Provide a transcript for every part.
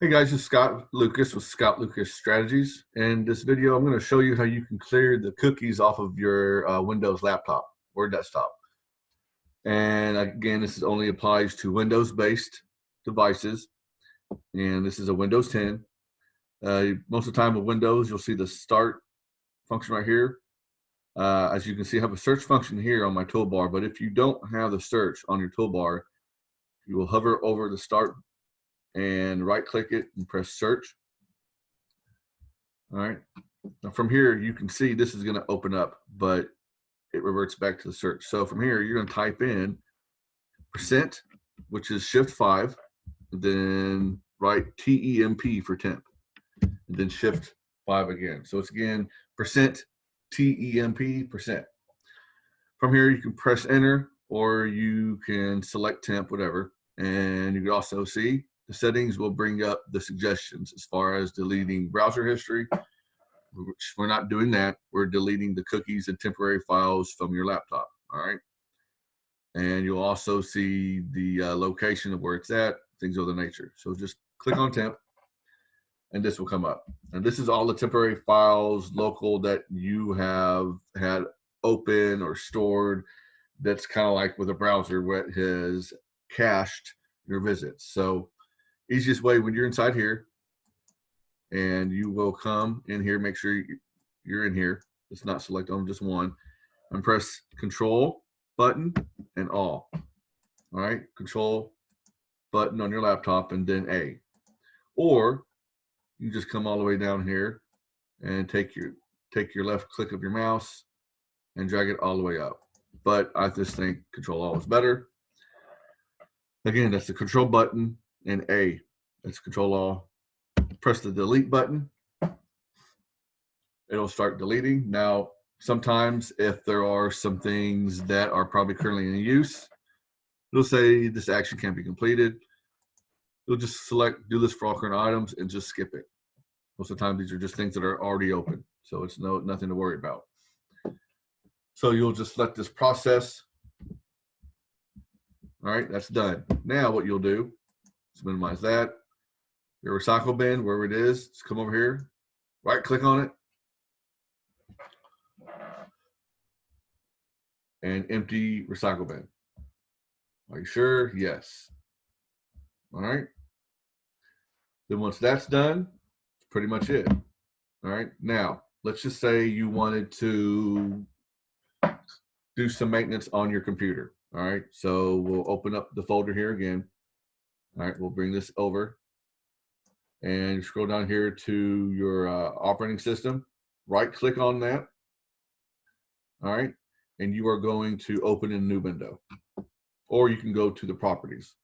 Hey guys, it's Scott Lucas with Scott Lucas Strategies. In this video, I'm going to show you how you can clear the cookies off of your uh, Windows laptop or desktop. And again, this is only applies to Windows-based devices. And this is a Windows 10. Uh, most of the time with Windows, you'll see the start function right here. Uh, as you can see, I have a search function here on my toolbar, but if you don't have the search on your toolbar, you will hover over the start and right click it and press search. All right. Now from here, you can see this is going to open up, but it reverts back to the search. So from here, you're going to type in percent, which is shift five, then write TEMP for temp, and then shift five again. So it's again percent TEMP percent. From here, you can press enter or you can select temp, whatever. And you can also see the settings will bring up the suggestions as far as deleting browser history, which we're not doing that. We're deleting the cookies and temporary files from your laptop, all right? And you'll also see the uh, location of where it's at, things of the nature. So just click on temp and this will come up. And this is all the temporary files local that you have had open or stored that's kind of like with a browser where it has cached your visits. So easiest way when you're inside here and you will come in here, make sure you're in here. It's not select on just one and press control button and all. All right, control button on your laptop and then A. Or you just come all the way down here and take your take your left click of your mouse and drag it all the way up. But I just think control all is better. Again, that's the control button and A. That's control all. Press the delete button. It'll start deleting. Now, sometimes if there are some things that are probably currently in use, it'll say this action can't be completed. You'll just select do this for all current items and just skip it. Most of the time, these are just things that are already open. So it's no nothing to worry about. So you'll just let this process. All right, that's done. Now what you'll do is minimize that. Your recycle bin, wherever it is, just come over here, right click on it. And empty recycle bin. Are you sure? Yes. All right. Then once that's done, that's pretty much it. All right. Now, let's just say you wanted to do some maintenance on your computer. All right. So we'll open up the folder here again. All right. We'll bring this over and scroll down here to your uh, operating system. Right click on that. All right. And you are going to open a new window. Or you can go to the properties.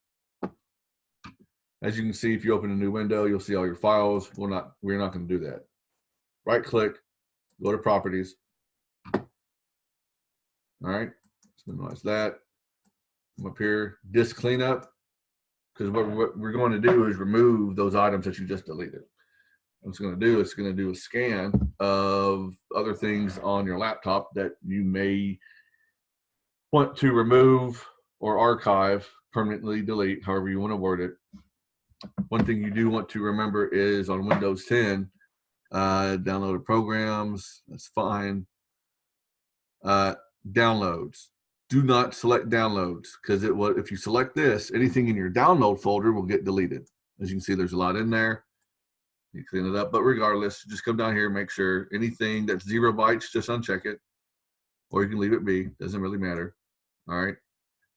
As you can see, if you open a new window, you'll see all your files. We're not, we're not going to do that. Right click, go to properties. All right, let's minimize that. I'm up here, disk cleanup, because what, what we're going to do is remove those items that you just deleted. What it's going to do, it's going to do a scan of other things on your laptop that you may want to remove or archive, permanently delete, however you want to word it one thing you do want to remember is on Windows 10, uh, downloaded programs, that's fine. Uh, downloads. Do not select downloads because it will, if you select this, anything in your download folder will get deleted. As you can see, there's a lot in there. You clean it up, but regardless, just come down here and make sure anything that's zero bytes, just uncheck it, or you can leave it be. Doesn't really matter. All right,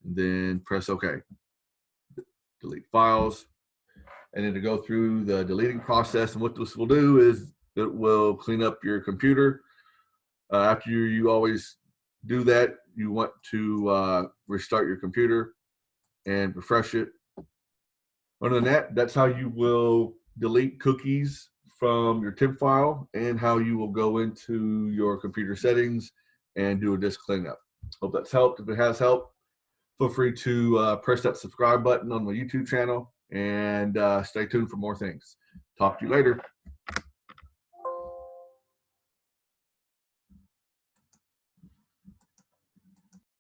and then press OK. Delete files and then to go through the deleting process. And what this will do is it will clean up your computer. Uh, after you, you always do that, you want to uh, restart your computer and refresh it. Other than that, that's how you will delete cookies from your temp file and how you will go into your computer settings and do a disk cleanup. Hope that's helped. If it has helped, feel free to uh, press that subscribe button on my YouTube channel and uh, stay tuned for more things. Talk to you later.